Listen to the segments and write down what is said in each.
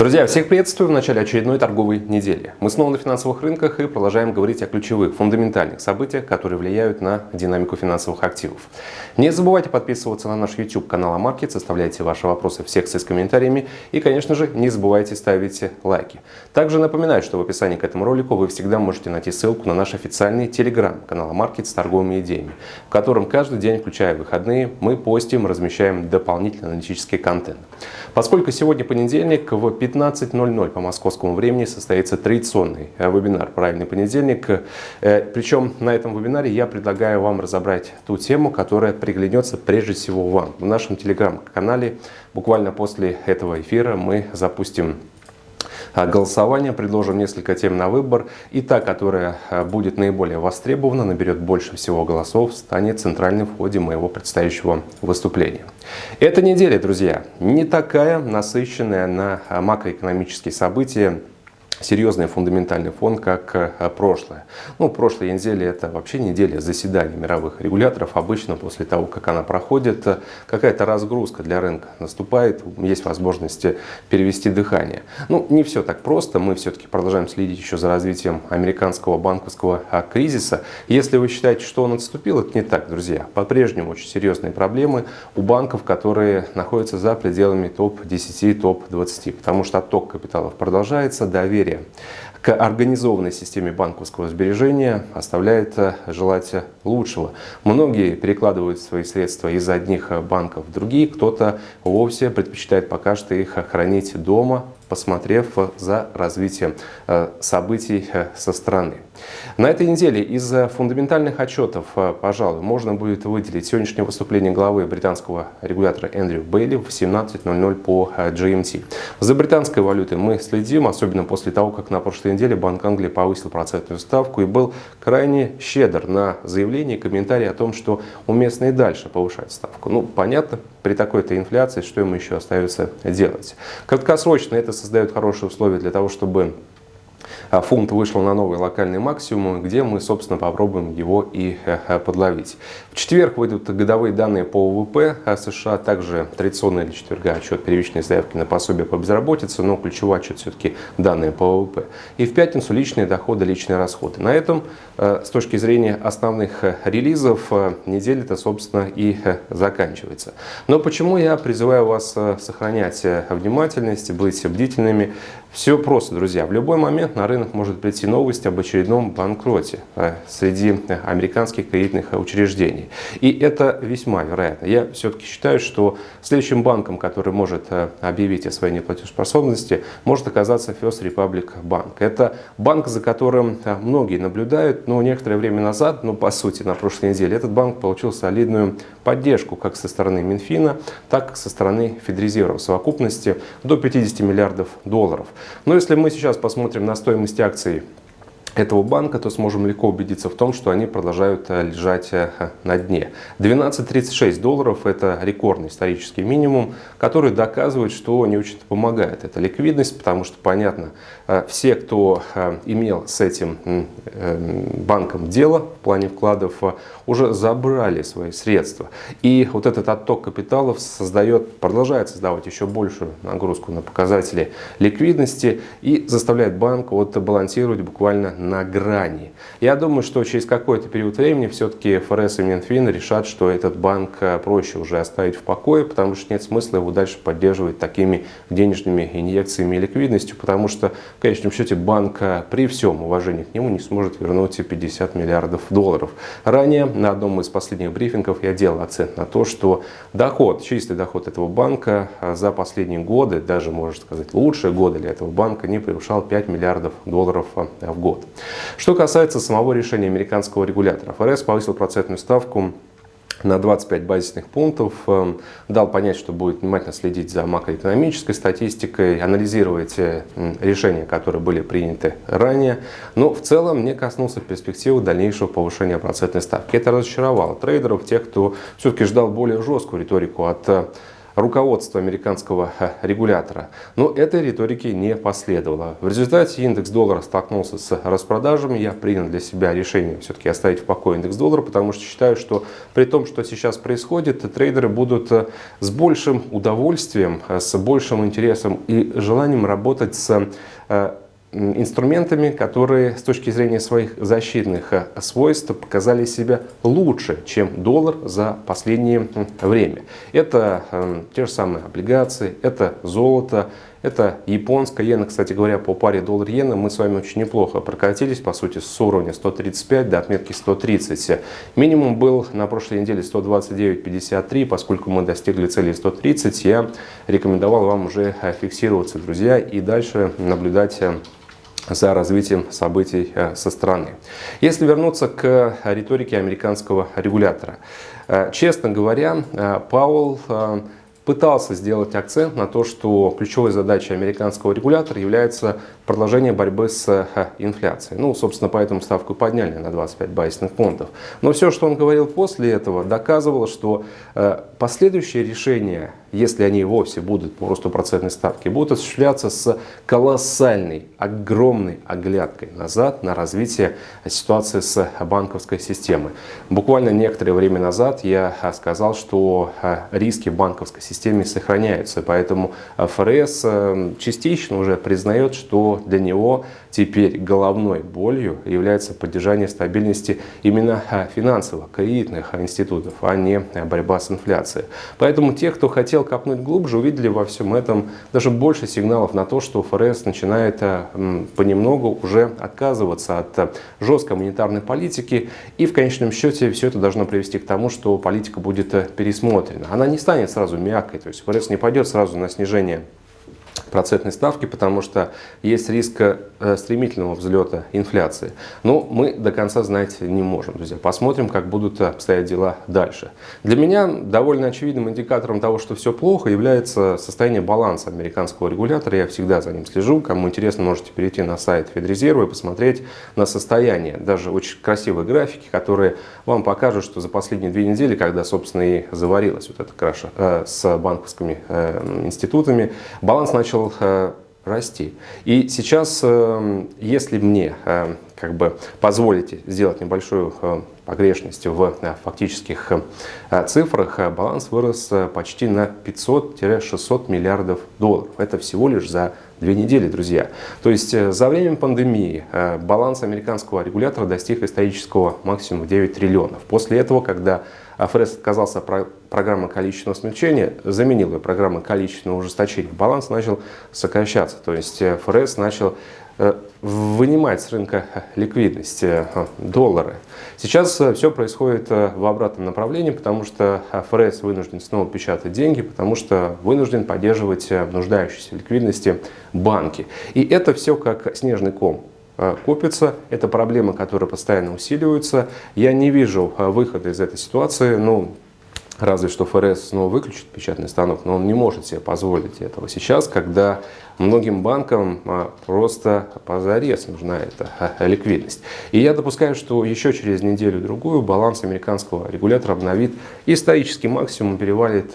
Друзья, всех приветствую в начале очередной торговой недели. Мы снова на финансовых рынках и продолжаем говорить о ключевых, фундаментальных событиях, которые влияют на динамику финансовых активов. Не забывайте подписываться на наш YouTube канал Амаркет, оставляйте ваши вопросы в секции с комментариями и, конечно же, не забывайте ставить лайки. Также напоминаю, что в описании к этому ролику вы всегда можете найти ссылку на наш официальный телеграм канал Амаркет с торговыми идеями, в котором каждый день, включая выходные, мы постим, размещаем дополнительный аналитический контент. Поскольку сегодня понедельник, в 15.00 по московскому времени состоится традиционный э, вебинар «Правильный понедельник». Э, Причем на этом вебинаре я предлагаю вам разобрать ту тему, которая приглянется прежде всего вам. В нашем телеграм-канале буквально после этого эфира мы запустим а, голосование, предложим несколько тем на выбор. И та, которая а, будет наиболее востребована, наберет больше всего голосов, станет центральным в ходе моего предстоящего выступления. Эта неделя, друзья, не такая насыщенная на а, макроэкономические события, серьезный фундаментальный фон, как э, прошлое. Ну, прошлой неделе это вообще неделя заседаний мировых регуляторов. Обычно после того, как она проходит, э, какая-то разгрузка для рынка наступает, есть возможность перевести дыхание. Ну, не все так просто. Мы все-таки продолжаем следить еще за развитием американского банковского а, кризиса. Если вы считаете, что он отступил, это не так, друзья. По-прежнему очень серьезные проблемы у банков, которые находятся за пределами топ-10, топ-20. Потому что отток капиталов продолжается, доверие доверие к организованной системе банковского сбережения оставляет э, желать лучшего. Многие перекладывают свои средства из одних банков в другие, кто-то вовсе предпочитает пока что их хранить дома, посмотрев за развитием э, событий э, со стороны. На этой неделе из фундаментальных отчетов, э, пожалуй, можно будет выделить сегодняшнее выступление главы британского регулятора Эндрю Бейли в 17.00 по GMT. За британской валютой мы следим, особенно после того, как на прошлой неделе Банк Англии повысил процентную ставку и был крайне щедр на заявление и комментарии о том, что уместно и дальше повышать ставку. Ну, понятно, при такой-то инфляции, что ему еще остается делать. Краткосрочно это создает хорошие условия для того, чтобы фунт вышел на новый локальный максимум, где мы, собственно, попробуем его и э, э, подловить. В четверг выйдут годовые данные по ВВП США, также традиционный для четверга отчет первичной заявки на пособие по безработице, но ключевой отчет все-таки данные по ВВП. И в пятницу личные доходы, личные расходы. На этом, э, с точки зрения основных релизов, неделя-то, собственно, и заканчивается. Но почему я призываю вас сохранять внимательность, быть бдительными? Все просто, друзья. В любой момент на рынок может прийти новость об очередном банкроте э, среди американских кредитных учреждений. И это весьма вероятно. Я все-таки считаю, что следующим банком, который может э, объявить о своей неплатежеспособности, может оказаться First Republic Bank. Это банк, за которым э, многие наблюдают, но некоторое время назад, ну по сути на прошлой неделе, этот банк получил солидную поддержку как со стороны Минфина, так и со стороны Федрезерва в совокупности до 50 миллиардов долларов. Но если мы сейчас посмотрим на стоимость акций этого банка, то сможем легко убедиться в том, что они продолжают э, лежать э, на дне. 12.36 долларов – это рекордный исторический минимум, который доказывает, что не очень помогает. Это ликвидность, потому что, понятно, э, все, кто имел с этим банком дело в плане вкладов, уже забрали свои средства. И вот этот отток капиталов создает, продолжает создавать еще большую нагрузку на показатели ликвидности и заставляет банк вот балансировать буквально на грани. Я думаю, что через какой-то период времени все-таки ФРС и Минфин решат, что этот банк э, проще уже оставить в покое, потому что нет смысла его дальше поддерживать такими денежными инъекциями и ликвидностью, потому что в конечном счете банк э, при всем уважении к нему не сможет вернуть 50 миллиардов долларов. Ранее на одном из последних брифингов я делал акцент на то, что доход, чистый доход этого банка э, за последние годы, даже можно сказать лучшие годы для этого банка, не превышал 5 миллиардов долларов в год. Что касается самого решения американского регулятора, ФРС повысил процентную ставку на 25 базисных пунктов, эм, дал понять, что будет внимательно следить за макроэкономической статистикой, анализировать э, решения, которые были приняты ранее. Но в целом не коснулся перспективы дальнейшего повышения процентной ставки. Это разочаровало трейдеров, тех, кто все-таки ждал более жесткую риторику от руководства американского э, регулятора. Но этой риторики не последовало. В результате индекс доллара столкнулся с распродажами. Я принял для себя решение все-таки оставить в покое индекс доллара, потому что считаю, что при том, что сейчас происходит, трейдеры будут э, с большим удовольствием, э, с большим интересом и желанием работать с инструментами, которые с точки зрения своих защитных э, свойств показали себя лучше, чем доллар за последнее время. Это э, те же самые облигации, это золото, это японская иена. Кстати говоря, по паре доллар-иена мы с вами очень неплохо прокатились, по сути, с уровня 135 до отметки 130. Минимум был на прошлой неделе 129.53, поскольку мы достигли цели 130, я рекомендовал вам уже э, фиксироваться, друзья, и дальше наблюдать за развитием событий э, со стороны. Если вернуться к риторике американского регулятора. Э, честно говоря, э, Пауэлл пытался сделать акцент на то, что ключевой задачей американского регулятора является продолжение борьбы с э, инфляцией. Ну, собственно, поэтому ставку подняли на 25 базисных пунктов. Но все, что он говорил после этого, доказывало, что э, последующие решения, если они вовсе будут по росту процентной ставки, будут осуществляться с колоссальной, огромной оглядкой назад на развитие ситуации с банковской системой. Буквально некоторое время назад я э, сказал, что риски в банковской системе сохраняются, поэтому ФРС частично уже признает, что для него теперь головной болью является поддержание стабильности именно а, финансовых, кредитных институтов, а не борьба с инфляцией. Поэтому те, кто хотел копнуть глубже, увидели во всем этом даже больше сигналов на то, что ФРС начинает а, понемногу уже отказываться от а, жесткой монетарной политики. И в конечном счете все это должно привести к тому, что политика будет пересмотрена. Она не станет сразу мягкой, то есть ФРС не пойдет сразу на снижение процентной ставки, потому что есть риск э, стремительного взлета инфляции. Но мы до конца знать не можем, друзья. Посмотрим, как будут обстоять дела дальше. Для меня довольно очевидным индикатором того, что все плохо, является состояние баланса американского регулятора. Я всегда за ним слежу. Кому интересно, можете перейти на сайт Федрезерва и посмотреть на состояние. Даже очень красивые графики, которые вам покажут, что за последние две недели, когда, собственно, и заварилась вот эта краша э, с банковскими э, институтами, баланс начал начал э, расти. И сейчас, э, если мне э, как бы позволите сделать небольшую погрешность в фактических цифрах, баланс вырос почти на 500-600 миллиардов долларов. Это всего лишь за две недели, друзья. То есть за время пандемии баланс американского регулятора достиг исторического максимума 9 триллионов. После этого, когда ФРС отказался от программы количественного смягчения, заменил ее программой количественного ужесточения. Баланс начал сокращаться, то есть э, ФРС начал э, вынимать с рынка ликвидность, э, доллары. Сейчас все происходит в обратном направлении, потому что ФРС вынужден снова печатать деньги, потому что вынужден поддерживать нуждающиеся ликвидности банки. И это все как снежный ком. Э, копится. Это проблемы, которые постоянно усиливаются. Я не вижу э, выхода из этой ситуации. Ну, разве что ФРС снова выключит печатный станок, но он не может себе позволить этого сейчас, когда многим банкам э, просто позарез нужна эта ликвидность. И я допускаю, что еще через неделю-другую баланс американского регулятора обновит исторический максимум, перевалит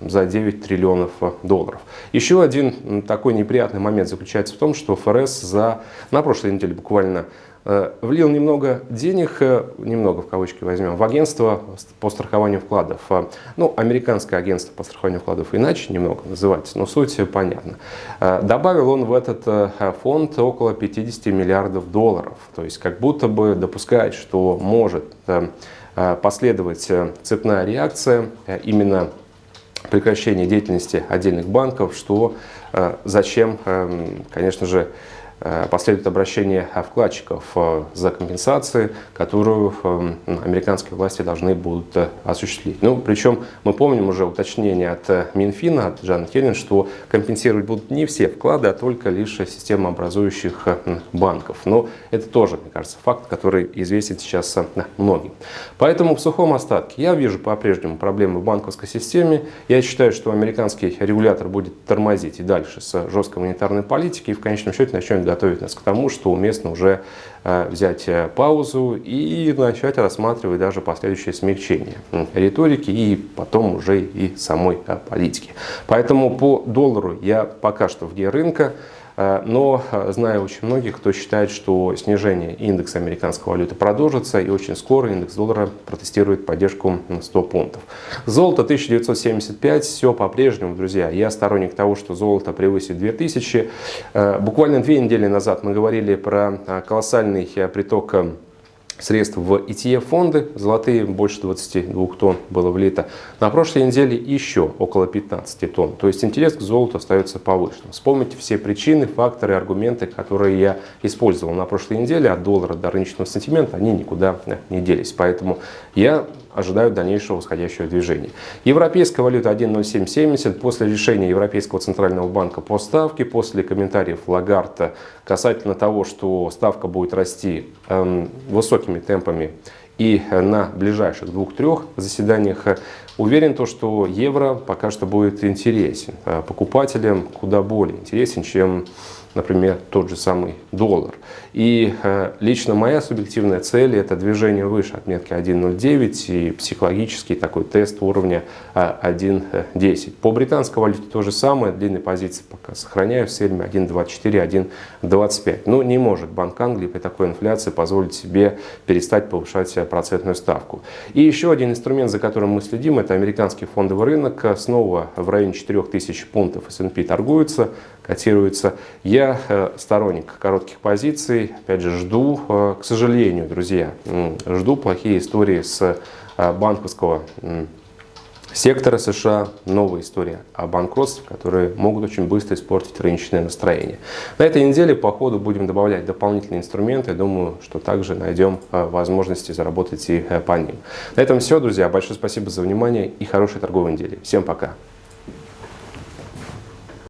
за 9 триллионов долларов. Еще один такой неприятный момент заключается в том, что ФРС за, на прошлой неделе буквально э, влил немного денег, э, немного в кавычки возьмем, в агентство по страхованию вкладов. Э, ну, американское агентство по страхованию вкладов иначе немного называется, но суть понятна. Добавил он в этот фонд около 50 миллиардов долларов. То есть как будто бы допускает, что может последовать цепная реакция именно прекращение деятельности отдельных банков, что э, зачем, эм, конечно же, последует обращение вкладчиков э, за компенсации, которую э, американские власти должны будут осуществить. Ну, причем мы помним уже уточнение от Минфина, от Джана Хелен, что компенсировать будут не все вклады, а только лишь системообразующих банков. Но это тоже, мне кажется, факт, который известен сейчас многим. Поэтому в сухом остатке я вижу по-прежнему проблемы в банковской системе. Я считаю, что американский регулятор будет тормозить и дальше с жесткой монетарной политикой и в конечном счете начнет готовит нас к тому, что уместно уже взять паузу и начать рассматривать даже последующее смягчение риторики и потом уже и самой политики. Поэтому по доллару я пока что вне рынка. Э, но э, знаю очень многих, кто считает, что снижение индекса американской валюты продолжится, и очень скоро индекс доллара протестирует поддержку на 100 пунктов. Золото 1975, все по-прежнему, друзья. Я сторонник того, что золото превысит 2000. Э, буквально две недели назад мы говорили про колоссальный приток средств в ETF-фонды. Золотые больше 22 тонн было влито. На прошлой неделе еще около 15 тонн. То есть интерес к золоту остается повышенным. Вспомните все причины, факторы, аргументы, которые я использовал на прошлой неделе. От доллара до рыночного сантимента они никуда не делись. Поэтому я ожидают дальнейшего восходящего движения. Европейская валюта 1.0770 после решения Европейского центрального банка по ставке, после комментариев Лагарта касательно того, что ставка будет расти э, высокими темпами и на ближайших двух-трех заседаниях уверен, то, что евро пока что будет интересен э, покупателям, куда более интересен, чем например, тот же самый доллар. И э, лично моя субъективная цель это движение выше отметки 1.09 и психологический такой тест уровня э, 1.10. По британской валюте то же самое, длинные позиции пока сохраняю в сельме 1.24, 1.25. Ну не может Банк Англии при такой инфляции позволить себе перестать повышать процентную ставку. И еще один инструмент, за которым мы следим, это американский фондовый рынок. Снова в районе 4000 пунктов S&P торгуется, котируется. Я э, сторонник коротких позиций, опять же, жду, э, к сожалению, друзья, жду плохие истории с э, банковского сектора США, новая история о банкротстве, которые могут очень быстро испортить рыночное настроение. На этой неделе по ходу будем добавлять дополнительные инструменты. Думаю, что также найдем возможности заработать и по ним. На этом все, друзья. Большое спасибо за внимание и хорошей торговой недели. Всем пока!